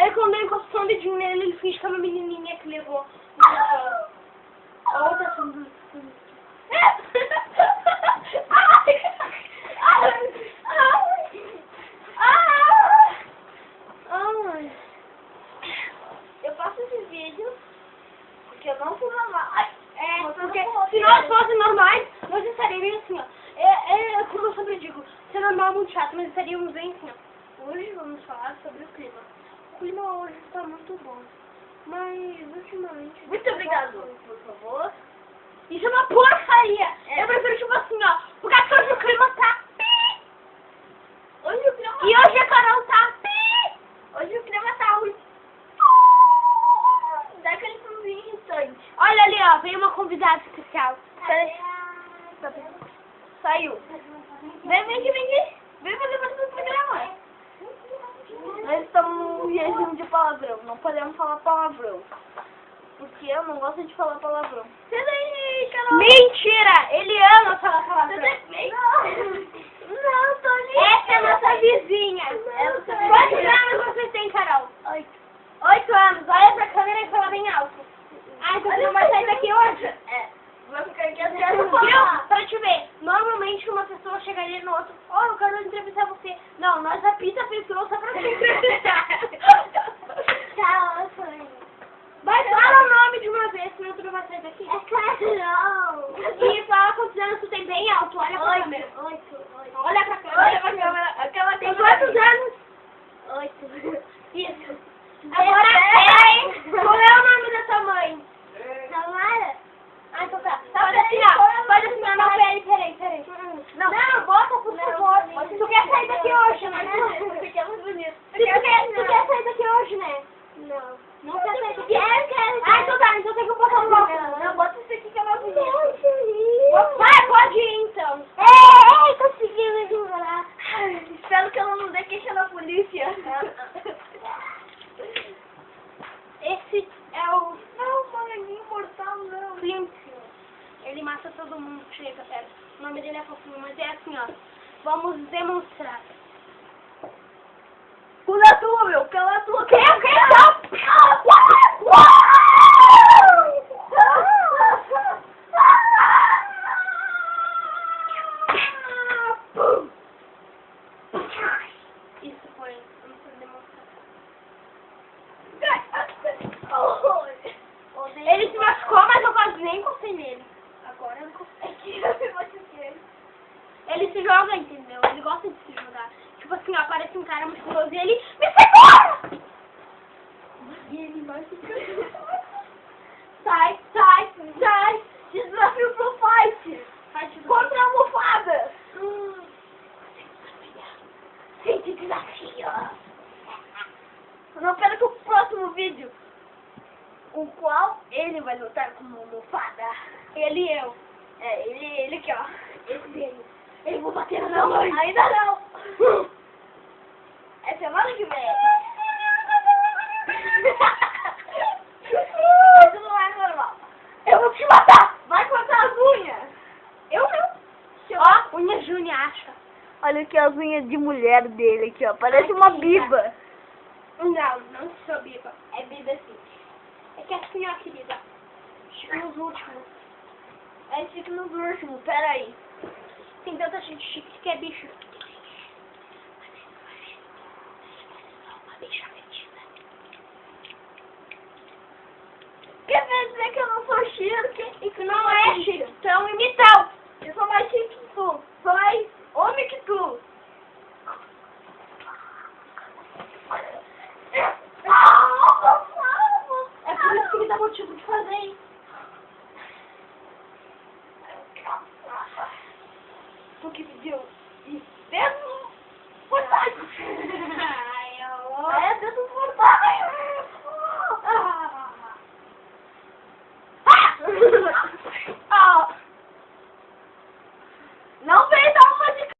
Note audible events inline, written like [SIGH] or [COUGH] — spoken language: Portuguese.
Daí quando eu encosto o dedinho nele, ele finge que é uma menininha que levou. A outra. Ai. Eu faço esses vídeos porque eu não sou normal. É, porque se nós né? fôssemos normais, nós estaríamos assim, ó. É, é como eu sempre digo, ser normal é muito chato, mas estaríamos bem assim, ó. Hoje vamos falar sobre o clima. O clima hoje está muito bom. Mas ultimamente. Muito obrigado, por favor. Isso é uma porcaria! É. Eu prefiro tipo assim, ó. Porque hoje o clima tá pi! Hoje o clima... E hoje a Carol tá pi! Hoje o clima tá ruim. Dá aquele somzinho irritante. Olha ali, ó, veio uma convidada especial. Saiu. Vem, vem aqui, vem aqui. Vem fazer parte do programa. Nós estamos num regime de palavrão. Não podemos falar palavrão. Porque eu não gosto de falar palavrão. Carol. Mentira! Ele ama falar palavrão. Não, não, tô ali. Essa é a nossa vizinha. Tá Quantos anos você tem, Carol? Oito. Oito anos. Olha pra câmera e fala bem alto. Ah, então você não vai sair daqui hoje? É. Vou ficar aqui até eu Viu? falar. Pra te ver, normalmente uma pessoa ó, eu quero entrevistar você. Não, nós apita a pessoa só pra te entrevistar. Tchau. Vai, fala o nome de uma vez, senão tu não vai sair daqui. É Carol. E fala quantos anos tu tem bem alto, olha pra câmera. Oito. Oito. Olha pra câmera. Olha pra câmera. Aquela Tem câmera. quantos anos? Oito. Isso. Agora, Dezesseis. qual é o nome da tua mãe? Tamara? Ah, então tá. Tá, Pode peraí, assinar. põe a Pode mão assinar. no Não, meu peraí, peraí, peraí. Não. Não, bota, por Não, favor. não. Tu quer sair daqui hoje, né? Porque é muito bonito. Tu quer, tu quer sair daqui hoje, né? Não. Não quer sair daqui? Quero, quero. Ah, então tá. Então tem que botar um bloco. Não, não, bota isso aqui que é mais bonito. Vai, pode ir, então. Ei, consegui me segurar. Espero que eu não dê queixa na polícia. Esse é o Não, molequinho mortal, não. Flint. Ele mata todo mundo que chega perto. O nome dele é fofinho, mas é assim, ó. Vamos demonstrar. Pula a tua, meu. Cala a tua. Que? O Isso foi uma demonstração. Ele se machucou, mas eu quase nem encostei nele. Agora eu encostei. Ele se joga, entendeu? Ele gosta de se jogar. Tipo assim, ó, aparece um cara musculoso e ele me segura! E ele vai ficar... [LAUGHS] Não perca o próximo vídeo. O qual ele vai lutar com uma almofada. Ele e eu. É, ele, ele aqui, ó. Esse dele. Ele vou bater na minha mãe. Ainda não. É semana que vem. [LAUGHS] Isso não é normal. Eu vou te matar! Vai cortar as unhas. Eu não. Ó, unha Júnior acha. Olha aqui as unhas de mulher dele aqui, ó. Parece uma biba. Não, não sou biba. É biba sim. É que assim, ó, querida. Nos últimos. É chique nos últimos, peraí. Tem tanta gente chique que é bicho. Quer dizer que eu não sou chique? E que não é chique. Então, imitão. Eu sou mais chique que tu. Sou mais homem que tu.